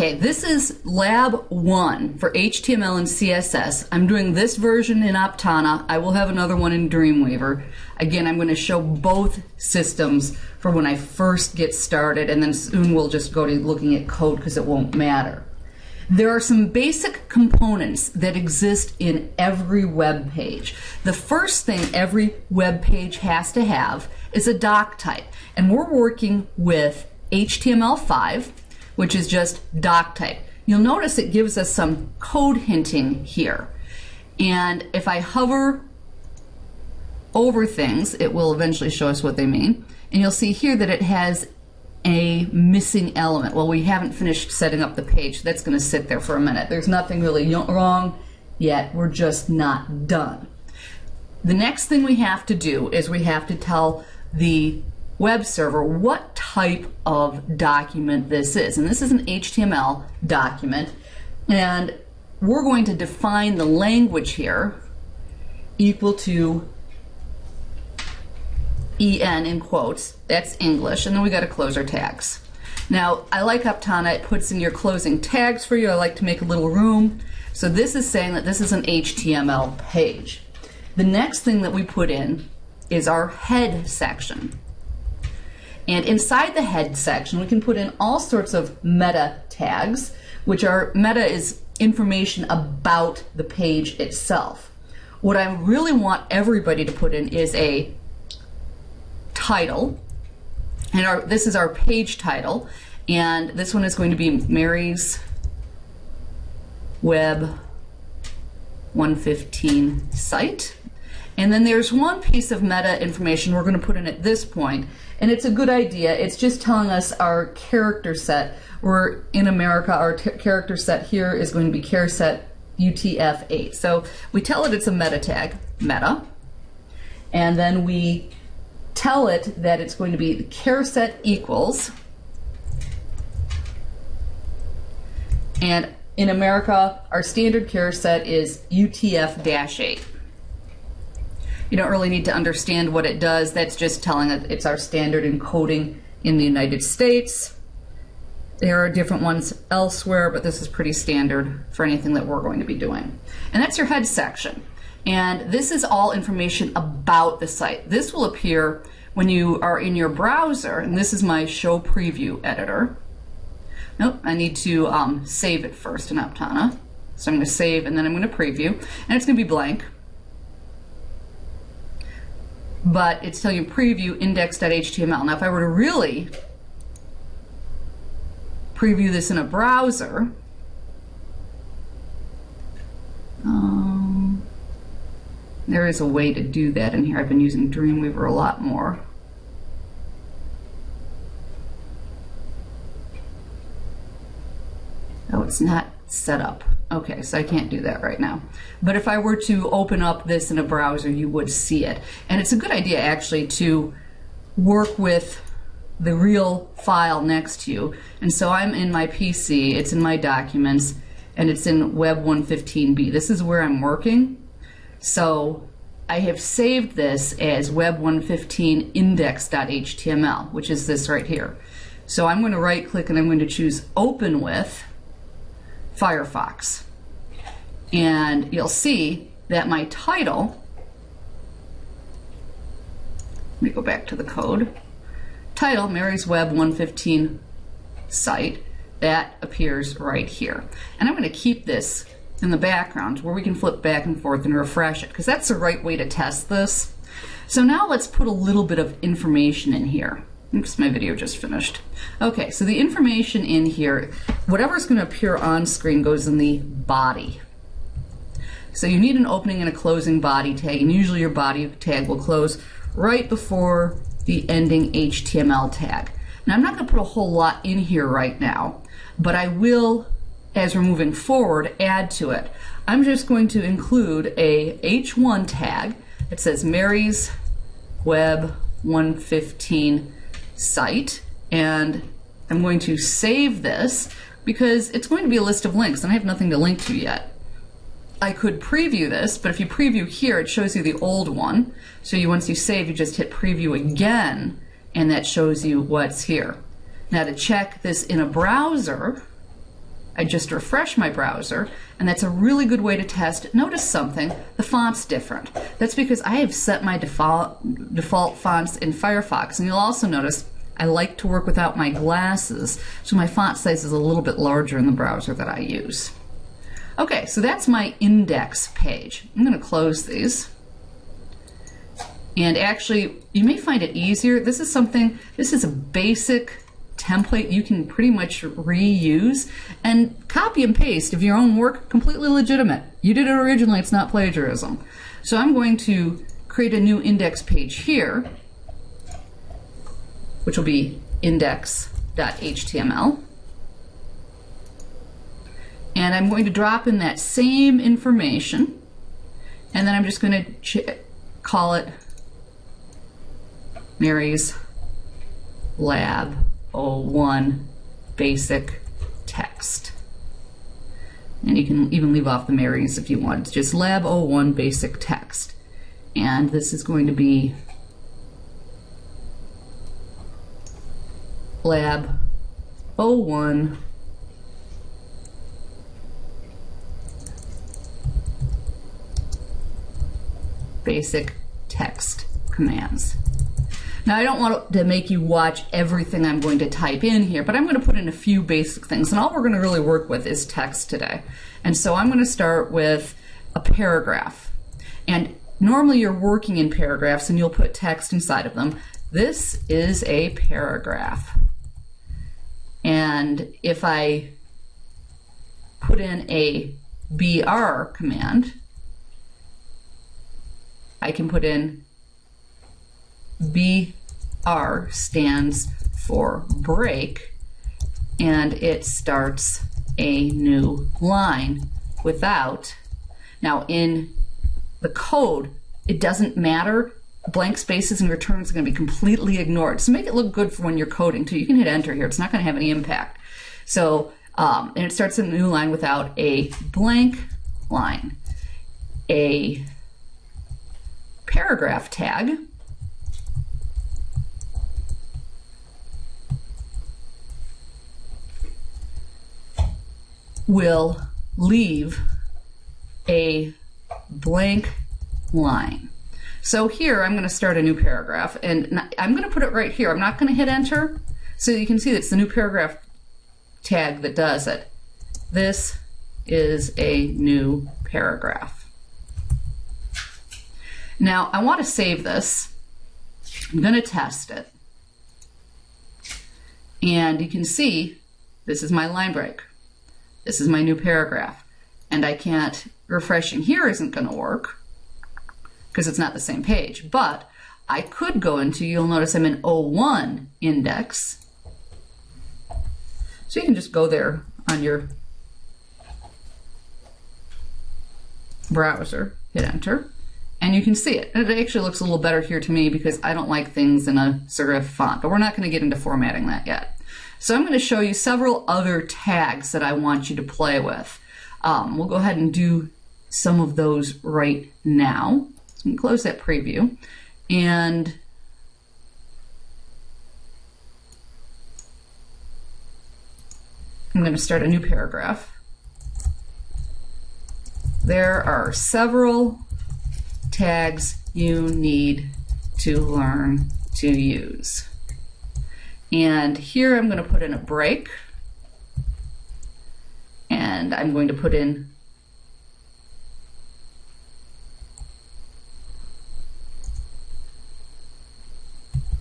Okay, this is lab one for HTML and CSS. I'm doing this version in Aptana. I will have another one in Dreamweaver. Again, I'm going to show both systems for when I first get started, and then soon we'll just go to looking at code because it won't matter. There are some basic components that exist in every web page. The first thing every web page has to have is a doc type, and we're working with HTML5 which is just doc type. You'll notice it gives us some code hinting here. And if I hover over things, it will eventually show us what they mean. And you'll see here that it has a missing element. Well, we haven't finished setting up the page. That's going to sit there for a minute. There's nothing really wrong yet. We're just not done. The next thing we have to do is we have to tell the web server what type of document this is. And this is an HTML document. And we're going to define the language here equal to EN in quotes. That's English. And then we got to close our tags. Now, I like Aptana. It puts in your closing tags for you. I like to make a little room. So this is saying that this is an HTML page. The next thing that we put in is our head section. And inside the head section, we can put in all sorts of meta tags, which are meta is information about the page itself. What I really want everybody to put in is a title. And our, this is our page title. And this one is going to be Mary's Web 115 site. And then there's one piece of meta information we're going to put in at this point, and it's a good idea. It's just telling us our character set. We're in America, our character set here is going to be charset UTF-8. So we tell it it's a meta tag, meta, and then we tell it that it's going to be the charset equals, and in America, our standard charset is UTF-8. You don't really need to understand what it does. That's just telling it it's our standard encoding in the United States. There are different ones elsewhere, but this is pretty standard for anything that we're going to be doing. And that's your head section. And this is all information about the site. This will appear when you are in your browser, and this is my show preview editor. Nope, I need to um, save it first in Aptana. So I'm going to save and then I'm going to preview, and it's going to be blank but it's telling you preview index.html. Now if I were to really preview this in a browser, um, there is a way to do that in here. I've been using Dreamweaver a lot more. Oh, it's not set up. Okay, so I can't do that right now. But if I were to open up this in a browser, you would see it. And it's a good idea actually to work with the real file next to you. And so I'm in my PC, it's in my documents, and it's in Web 115b. This is where I'm working. So I have saved this as Web 115 index.html, which is this right here. So I'm going to right click and I'm going to choose Open With Firefox. And you'll see that my title, let me go back to the code, title, Mary's Web 115 site, that appears right here. And I'm going to keep this in the background where we can flip back and forth and refresh it because that's the right way to test this. So now let's put a little bit of information in here. Oops, my video just finished. Okay, so the information in here, whatever's going to appear on screen goes in the body. So you need an opening and a closing body tag, and usually your body tag will close right before the ending HTML tag. Now I'm not going to put a whole lot in here right now, but I will, as we're moving forward, add to it. I'm just going to include a H1 tag that says Mary's Web 115 site and I'm going to save this because it's going to be a list of links and I have nothing to link to yet. I could preview this, but if you preview here, it shows you the old one. So you once you save, you just hit preview again, and that shows you what's here. Now to check this in a browser, I just refresh my browser, and that's a really good way to test. Notice something, the font's different. That's because I have set my default, default fonts in Firefox, and you'll also notice I like to work without my glasses, so my font size is a little bit larger in the browser that I use. Okay, so that's my index page. I'm going to close these. And actually, you may find it easier. This is something, this is a basic template you can pretty much reuse and copy and paste of your own work, completely legitimate. You did it originally, it's not plagiarism. So I'm going to create a new index page here, which will be index.html. And I'm going to drop in that same information, and then I'm just going to call it Mary's Lab 01 basic text. And you can even leave off the Marys if you want. Just lab 01 basic text. And this is going to be lab 01 basic text commands. Now I don't want to make you watch everything I'm going to type in here, but I'm going to put in a few basic things. And all we're going to really work with is text today. And so I'm going to start with a paragraph. And normally you're working in paragraphs and you'll put text inside of them. This is a paragraph. And if I put in a BR command, I can put in BR stands for break, and it starts a new line without. Now, in the code, it doesn't matter. Blank spaces and returns are going to be completely ignored. So make it look good for when you're coding too. You can hit enter here. It's not going to have any impact. So, um, and it starts a new line without a blank line. A paragraph tag will leave a blank line. So here I'm going to start a new paragraph and I'm going to put it right here. I'm not going to hit enter. So you can see it's the new paragraph tag that does it. This is a new paragraph. Now I want to save this. I'm going to test it. And you can see this is my line break. This is my new paragraph. And I can't, refreshing here isn't going to work because it's not the same page. But I could go into, you'll notice I'm in 01 index. So you can just go there on your browser, hit enter, and you can see it. It actually looks a little better here to me because I don't like things in a serif font, but we're not going to get into formatting that yet. So I'm going to show you several other tags that I want you to play with. Um, we'll go ahead and do some of those right now. So close that preview. And I'm going to start a new paragraph. There are several tags you need to learn to use. And here I'm going to put in a break. And I'm going to put in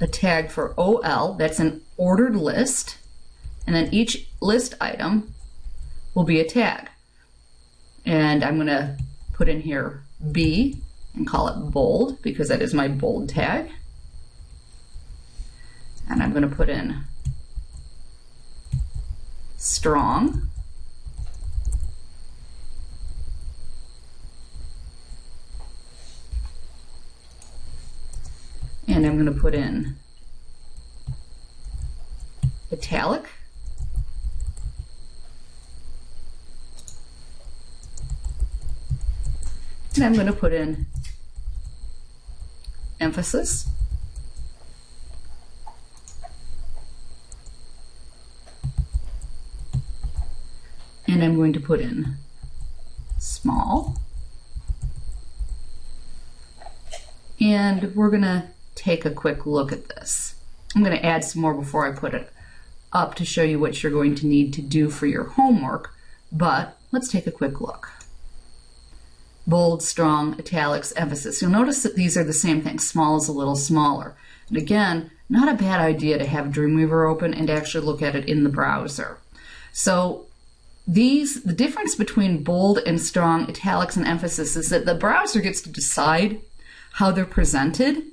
a tag for OL. That's an ordered list. And then each list item will be a tag. And I'm going to put in here B and call it bold because that is my bold tag and I'm going to put in strong. And I'm going to put in italic. And I'm going to put in emphasis. I'm going to put in small. And we're going to take a quick look at this. I'm going to add some more before I put it up to show you what you're going to need to do for your homework, but let's take a quick look. Bold, strong, italics, emphasis. You'll notice that these are the same thing. Small is a little smaller. And again, not a bad idea to have Dreamweaver open and actually look at it in the browser. So these, the difference between bold and strong, italics and emphasis is that the browser gets to decide how they're presented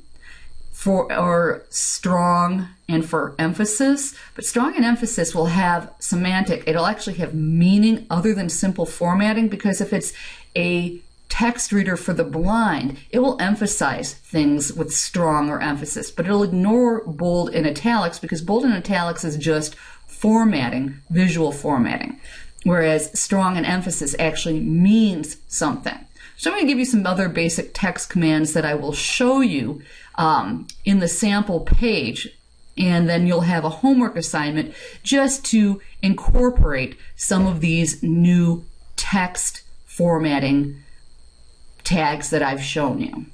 for or strong and for emphasis but strong and emphasis will have semantic it'll actually have meaning other than simple formatting because if it's a text reader for the blind it will emphasize things with strong or emphasis but it'll ignore bold and italics because bold and italics is just formatting visual formatting whereas strong and emphasis actually means something so I'm going to give you some other basic text commands that I will show you um, in the sample page. And then you'll have a homework assignment just to incorporate some of these new text formatting tags that I've shown you.